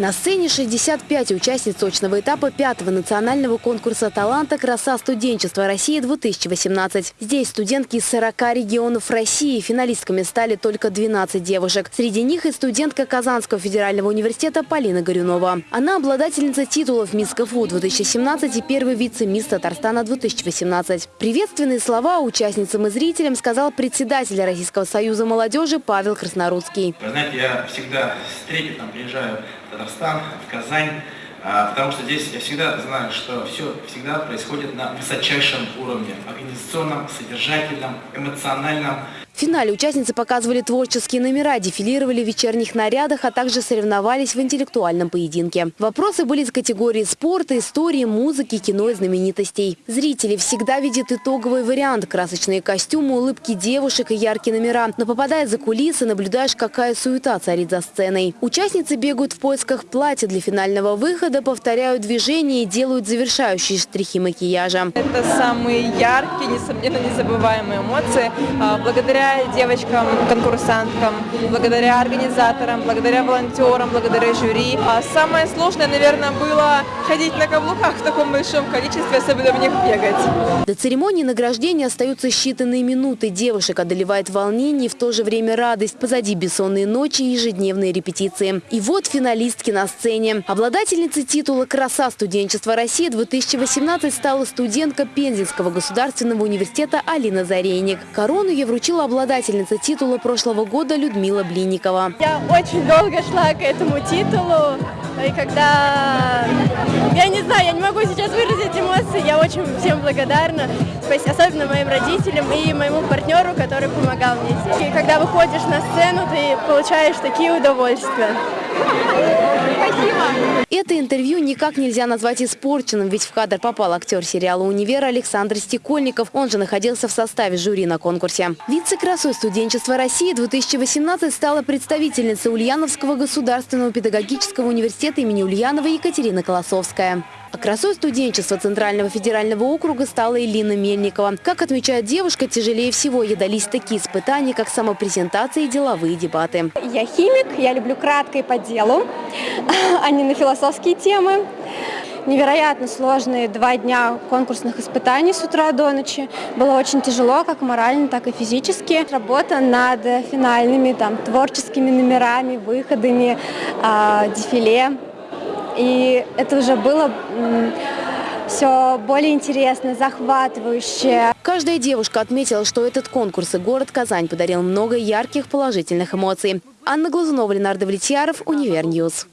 На сцене 65 участниц точного этапа пятого национального конкурса таланта «Краса студенчества России-2018». Здесь студентки из 40 регионов России. Финалистками стали только 12 девушек. Среди них и студентка Казанского федерального университета Полина Горюнова. Она обладательница титулов «Мисс КФУ-2017» и первый вице-мисс Татарстана-2018. Приветственные слова участницам и зрителям сказал председатель Российского союза молодежи Павел Краснорудский. Вы знаете, я всегда с трепетом приезжаю в Казань, а, потому что здесь я всегда знаю, что все всегда происходит на высочайшем уровне, организационном, содержательном, эмоциональном. В финале участницы показывали творческие номера, дефилировали в вечерних нарядах, а также соревновались в интеллектуальном поединке. Вопросы были из категории спорта, истории, музыки, кино и знаменитостей. Зрители всегда видят итоговый вариант – красочные костюмы, улыбки девушек и яркие номера. Но попадая за кулисы, наблюдаешь, какая суета царит за сценой. Участницы бегают в поисках платья для финального выхода, повторяют движения и делают завершающие штрихи макияжа. Это самые яркие, несомненно, незабываемые эмоции. А, девочкам, конкурсанткам, благодаря организаторам, благодаря волонтерам, благодаря жюри. А самое сложное, наверное, было ходить на каблуках в таком большом количестве, особенно в них бегать. До церемонии награждения остаются считанные минуты. Девушек одолевает волнение и в то же время радость. Позади бессонные ночи и ежедневные репетиции. И вот финалистки на сцене. Обладательницей титула «Краса студенчества России-2018» стала студентка Пензенского государственного университета Алина Зарейник. Корону ей вручила обладательница титула прошлого года Людмила Блинникова. Я очень долго шла к этому титулу. И когда... Я не знаю, я не могу сейчас выразить эмоции. Я очень всем благодарна. Особенно моим родителям и моему партнеру, который помогал мне здесь. И когда выходишь на сцену, ты получаешь такие удовольствия. Спасибо. Это интервью никак нельзя назвать испорченным, ведь в кадр попал актер сериала «Универ» Александр Стекольников. Он же находился в составе жюри на конкурсе. Вице-красой студенчества России 2018 стала представительница Ульяновского государственного педагогического университета имени Ульянова Екатерина Колосовская. А красой студенчества Центрального федерального округа стала Элина Мельникова. Как отмечает девушка, тяжелее всего ей дались такие испытания, как самопрезентация и деловые дебаты. Я химик, я люблю кратко и по делу, а не на философские темы. Невероятно сложные два дня конкурсных испытаний с утра до ночи. Было очень тяжело, как морально, так и физически. Работа над финальными там, творческими номерами, выходами, э, дефиле. И это уже было все более интересно, захватывающе. Каждая девушка отметила, что этот конкурс и город Казань подарил много ярких положительных эмоций. Анна Глазунова, Ленар Довлетьяров, Univer News.